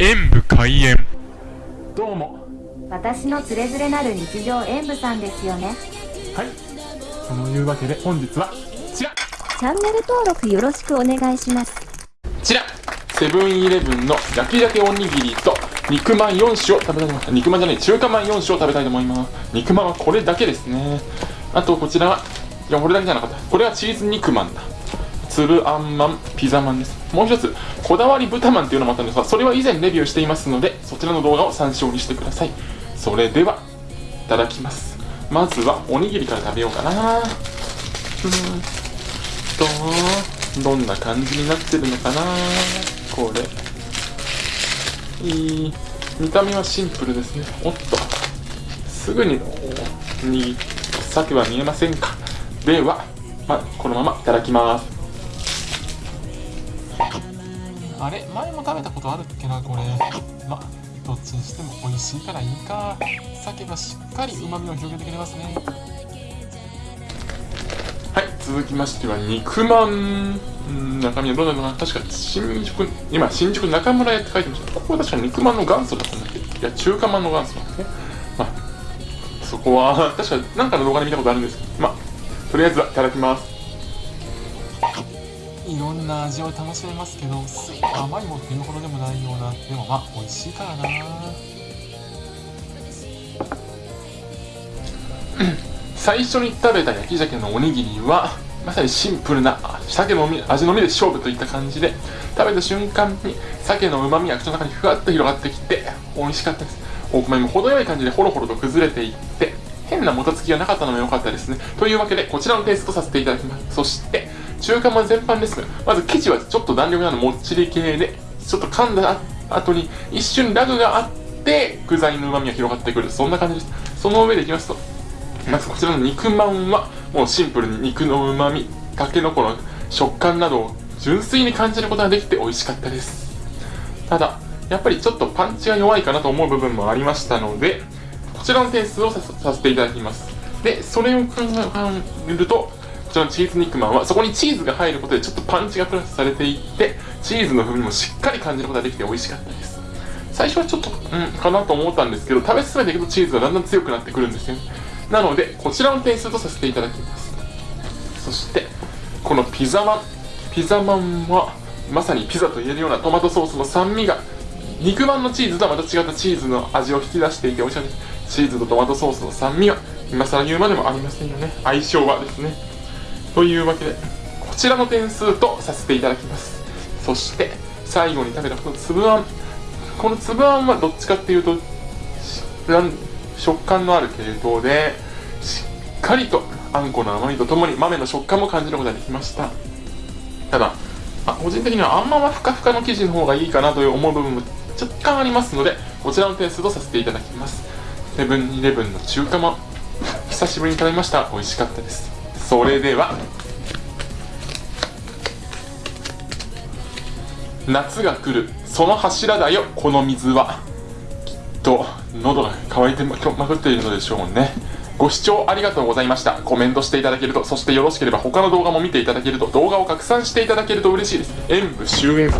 演武開演。どうも。私のつれづれなる日常演舞さんですよね。はい。そのいうわけで本日はこちら。チャンネル登録よろしくお願いします。こちら。セブンイレブンの焼き鮭おにぎりと肉まん4種を食べたいと思います。肉まんじゃない中華まん4種を食べたいと思います。肉まんはこれだけですね。あとこちらはいやこれだけじゃなかった。これはチーズ肉まんだ。粒あんまんピザまんですもう一つこだわり豚まんっていうのもあったんですがそれは以前レビューしていますのでそちらの動画を参照にしてください。それではいただきます。まずはおにぎりから食べようかな。うーんとどんな感じになってるのかな。これ。いい。見た目はシンプルですね。おっと。すぐにに鮭は見えませんか。では、まあ、このままいただきます。あれ？前も食べたことあるっけなこれ。まどっちにしても美味しいからいいか。鮭がしっかり旨味を広げてくれますね。はい続きましては肉まん。中身はどうなるの？かな確か新宿今新宿中村屋って書いてました。ここは確か肉まんの元祖だったんだっけ？いや中華まんの元祖なんですね。まあそこは確か何かの動画で見たことあるんですけど。まあとりあえずはいただきます。いろんな味を楽しめますけど甘いもっていうほどでもないようなでもまあ美味しいからな。最初に食べた焼き鮭のおにぎりはまさにシンプルな鮭の味のみで勝負といった感じで食べた瞬間に鮭の旨味が口の中にふわっと広がってきて美味しかったです。お米も程よい感じでホロホロと崩れていって変なもたつきがなかったのも良かったですね。というわけでこちらのテイストさせていただきます。そして中華まん全般ですがまず生地はちょっと弾力のあるもっちり系でちょっと噛んだ後に一瞬ラグがあって具材の旨味が広がってくる。そんな感じです。その上でいきますとまずこちらの肉まんはもうシンプルに肉の旨味たけのこの食感などを純粋に感じることができて美味しかったです。ただやっぱりちょっとパンチが弱いかなと思う部分もありましたのでこちらの点数をさせていただきます。でそれを考えるとこちらのチーズ肉まんはそこにチーズが入ることでちょっとパンチがプラスされていってチーズの風味もしっかり感じることができて美味しかったです。最初はちょっとうんかなと思ったんですけど食べ進めていくとチーズがだんだん強くなってくるんですよね。なのでこちらの点数とさせていただきます。そしてこのピザマンピザマンはまさにピザと言えるようなトマトソースの酸味が。肉まんのチーズとはまた違ったチーズの味を引き出していて美味しかったですチーズとトマトソースの酸味は今更言うまでもありませんよね。相性はですね。というわけでこちらの点数とさせていただきます。そして最後に食べたこの粒あん。この粒あんはどっちかっていうと食感のある系統でしっかりとあんこの甘みとともに豆の食感も感じることができました。ただ、まあ、個人的にはあんまはふかふかの生地の方がいいかなという思う部分も若干ありますのでこちらの点数とさせていただきます。セブンイレブンの中華も久しぶりに食べました。美味しかったです。それでは夏が来るその柱だよ。この水はきっと喉が渇いてまくっているのでしょうね。ご視聴ありがとうございました。コメントしていただけるとそしてよろしければ他の動画も見ていただけると動画を拡散していただけると嬉しいです。演武終演